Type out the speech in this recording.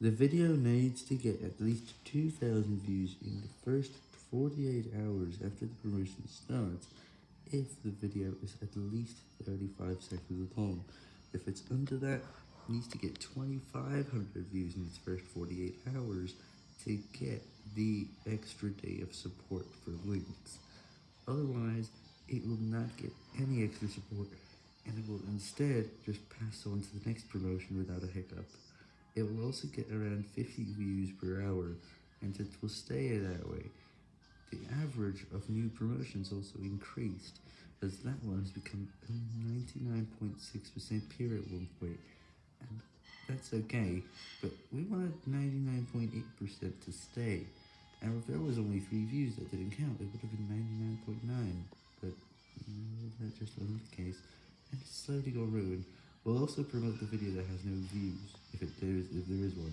The video needs to get at least 2,000 views in the first 48 hours after the promotion starts if the video is at least 35 seconds long. If it's under that, it needs to get 2,500 views in its first 48 hours to get the extra day of support for links. Otherwise, it will not get any extra support, and it will instead just pass on to the next promotion without a hiccup. It will also get around 50 views per hour, and it will stay that way. The average of new promotions also increased, as that one has become 99.6% pure at one point, and that's okay, but we wanted 99.8% to stay, and if there was only 3 views that didn't count, it would have been 99.9, but mm, that just wasn't the case, and it's slowly got ruined. We'll also promote the video that has no views, if, it, is, there is one.